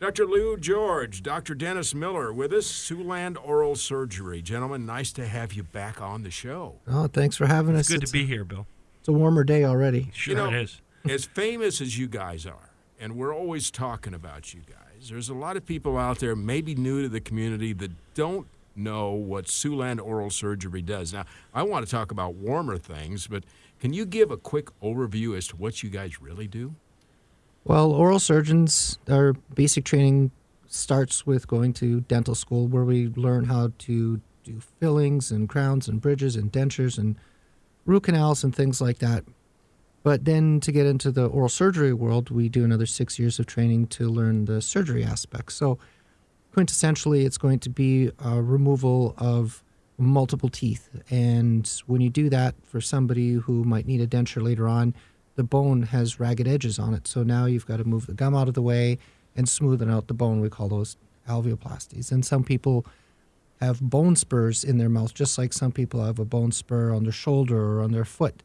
Dr. Lou George, Dr. Dennis Miller with us, Siouxland Oral Surgery. Gentlemen, nice to have you back on the show. Oh, thanks for having It's us. good it's to be here, Bill. It's a warmer day already. Sure know- it is. as famous as you guys are, and we're always talking about you guys, there's a lot of people out there, maybe new to the community, that don't know what Siouxland Oral Surgery does. Now, I want to talk about warmer things, but can you give a quick overview as to what you guys really do? Well, oral surgeons, our basic training starts with going to dental school where we learn how to do fillings and crowns and bridges and dentures and root canals and things like that. But then to get into the oral surgery world, we do another six years of training to learn the surgery aspects. So quintessentially, it's going to be a removal of multiple teeth. And when you do that for somebody who might need a denture later on, the bone has ragged edges on it. So now you've got to move the gum out of the way and smoothen out the bone. We call those alveoplasties. And some people have bone spurs in their mouth, just like some people have a bone spur on their shoulder or on their foot.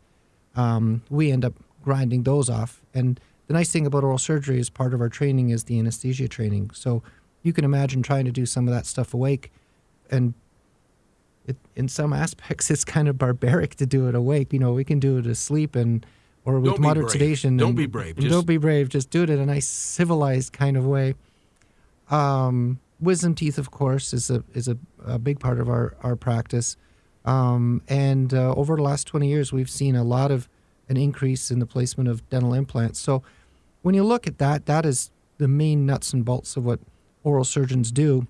Um, we end up grinding those off. And the nice thing about oral surgery is part of our training is the anesthesia training. So you can imagine trying to do some of that stuff awake. And it, in some aspects, it's kind of barbaric to do it awake. You know, we can do it asleep and or with Don't sedation. Don't and- be brave. Just- don't be brave. Just do it in a nice civilized kind of way. Um, wisdom teeth, of course, is a is a, a big part of our our practice. Um, and uh, over the last 20 years, we've seen a lot of an increase in the placement of dental implants. So when you look at that, that is the main nuts and bolts of what oral surgeons do.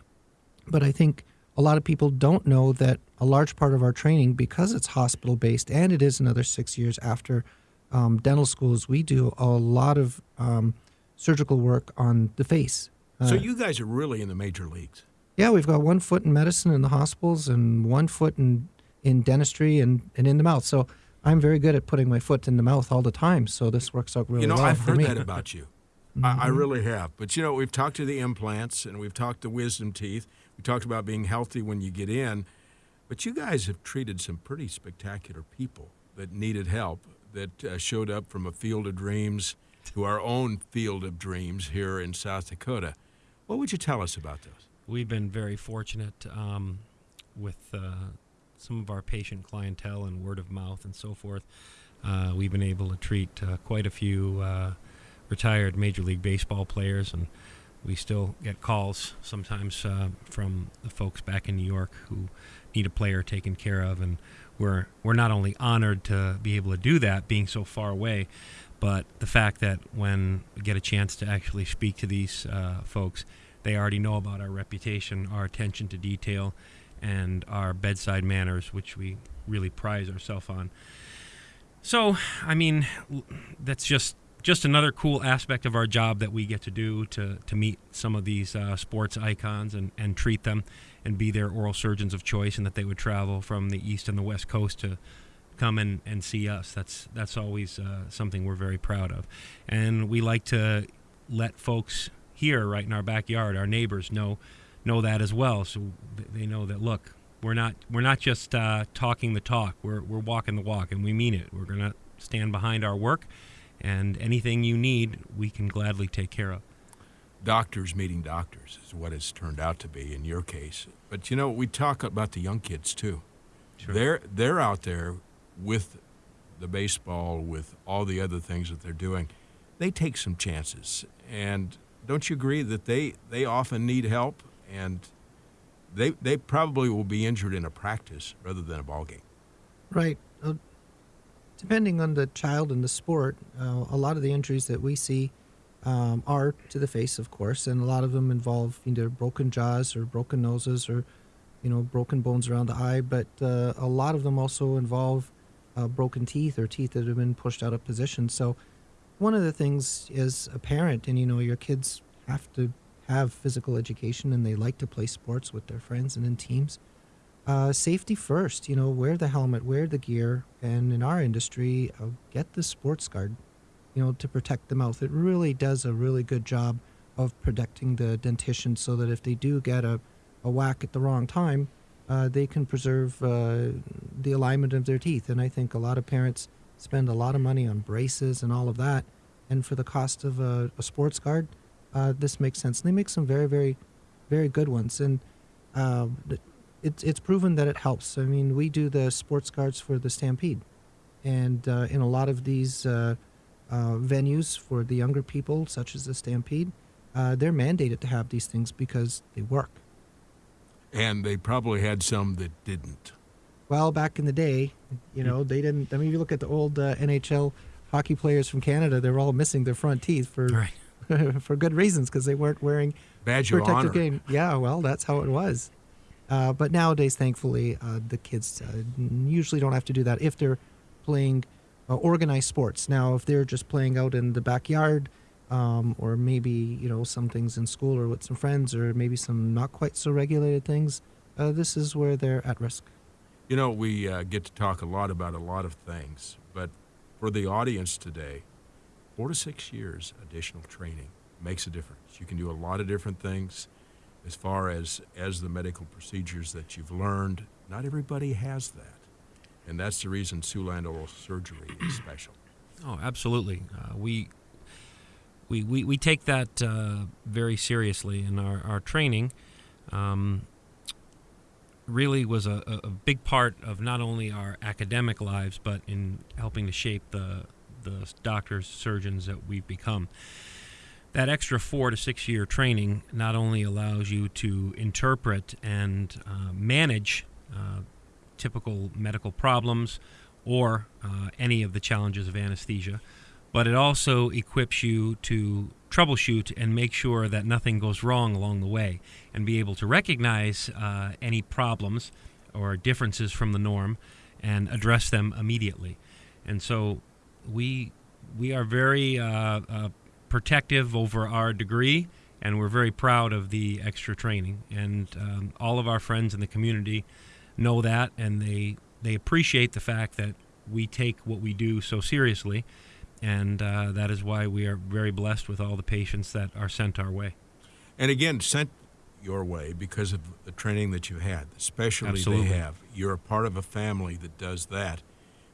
But I think a lot of people don't know that a large part of our training, because it's hospital based and it is another six years after um, dental schools, we do a lot of um, surgical work on the face. so Uh, you guys are really in the major leagues. yeah, we've got one foot in medicine in the hospitals and one foot in, in dentistry and, and in the mouth. So I'm very good at putting my foot in the mouth all the time. So this works out really well. you know, well I've heard me. that about you. I, I really have. But you know, we've talked to the implants and we've talked to wisdom teeth. We talked about being healthy when you get in. But you guys have treated some pretty spectacular people that needed help, that uh, showed up from a field of dreams to our own field of dreams here in South Dakota. What would you tell us about those? We've been very fortunate um, with uh, some of our patient clientele and word of mouth and so forth. Uh, we've been able to treat uh, quite a few uh, retired Major League Baseball players, and we still get calls sometimes uh, from the folks back in New York who need a player taken care of, and we're we're not only honored to be able to do that, being so far away, but the fact that when we get a chance to actually speak to these uh, folks, they already know about our reputation, our attention to detail, and our bedside manners, which we really prize ourselves on. So, I mean, that's just just another cool aspect of our job that we get to do to, to meet some of these uh, sports icons and, and treat them and be their oral surgeons of choice and that they would travel from the east and the west coast to come and, and see us. That's that's always uh, something we're very proud of. And we like to let folks here right in our backyard, our neighbors know know that as well so they know that look, we're not we're not just uh, talking the talk. We're we're walking the walk and we mean it. We're going to stand behind our work and anything you need, we can gladly take care of. doctors meeting doctors is what it's turned out to be in your case. But you know, we talk about the young kids too. Sure. They're they're out there with the baseball, with all the other things that they're doing. They take some chances, and don't you agree that they they often need help, and they they probably will be injured in a practice rather than a ball game. Right. Uh, depending on the child and the sport, uh, a lot of the injuries that we see um, are to the face, of course, and a lot of them involve either broken jaws or broken noses or, you know, broken bones around the eye. But uh, a lot of them also involve uh, broken teeth or teeth that have been pushed out of position. So, one of the things is a parent, and you know, your kids have to have physical education and they like to play sports with their friends and in teams uh, safety first. You know, wear the helmet, wear the gear, and in our industry, uh, get the sports guard. You know, to protect the mouth. It really does a really good job of protecting the dentition, so that if they do get a, a whack at the wrong time, uh, they can preserve uh, the alignment of their teeth. And I think a lot of parents spend a lot of money on braces and all of that, and for the cost of a, a sports guard, uh, this makes sense. And they make some very, very, very good ones, and uh, it's it's proven that it helps. I mean, we do the sports guards for the Stampede, and uh, in a lot of these uh, uh, venues for the younger people, such as the Stampede, uh, they're mandated to have these things because they work. And they probably had some that didn't. Well, back in the day, you know, they didn't. I mean, if you look at the old uh, NHL hockey players from Canada, they were all missing their front teeth for Right. for good reasons because they weren't wearing Badge protective game. Yeah, well, that's how it was. Uh, but nowadays, thankfully, uh, the kids uh, usually don't have to do that if they're playing uh, organized sports. Now, if they're just playing out in the backyard, um, or maybe you know some things in school or with some friends, or maybe some not quite so regulated things, uh, this is where they're at risk. You know, we uh, get to talk a lot about a lot of things, but for the audience today, four to six years additional training makes a difference. You can do a lot of different things as far as as the medical procedures that you've learned. Not everybody has that, and that's the reason Siouxland Oral Surgery is special. Oh, absolutely. Uh, we, we we we take that uh, very seriously in our our training. Um, really was a, a big part of not only our academic lives, but in helping to shape the the doctors, surgeons that we've become. That extra four to six year training not only allows you to interpret and uh, manage uh, typical medical problems or uh, any of the challenges of anesthesia, but it also equips you to troubleshoot and make sure that nothing goes wrong along the way and be able to recognize uh, any problems or differences from the norm and address them immediately. And so we we are very uh, uh, protective over our degree, and we're very proud of the extra training. And um, all of our friends in the community know that, and they they appreciate the fact that we take what we do so seriously, and uh, that is why we are very blessed with all the patients that are sent our way. And again, sent your way because of the training that you've had, the specialty Absolutely. they have. You're a part of a family that does that.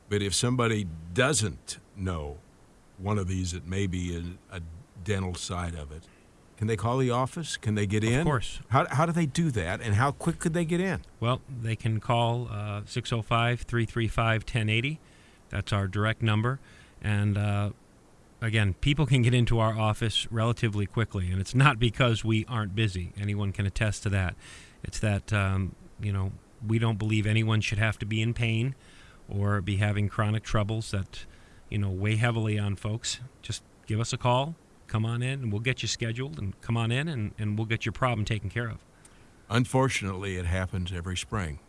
But if somebody doesn't know one of these that may be a, a dental side of it, can they call the office? Can they get in? Of course. How, how do they do that, and how quick could they get in? Well, they can call uh, 605 335 1080. That's our direct number. And uh, again, people can get into our office relatively quickly. And it's not because we aren't busy. Anyone can attest to that. It's that, um, you know, we don't believe anyone should have to be in pain or be having chronic troubles that, you know, weigh heavily on folks. Just give us a call, come on in, and we'll get you scheduled, and come on in, and, and we'll get your problem taken care of. Unfortunately, it happens every spring.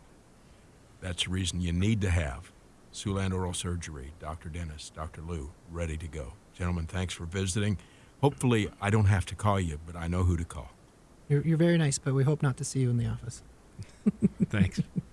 That's the reason you need to have Siouxland Oral Surgery, Dr. Dennis, Dr. Lou, ready to go. Gentlemen, thanks for visiting. Hopefully, I don't have to call you, but I know who to call. You're, you're very nice, but we hope not to see you in the office. Thanks.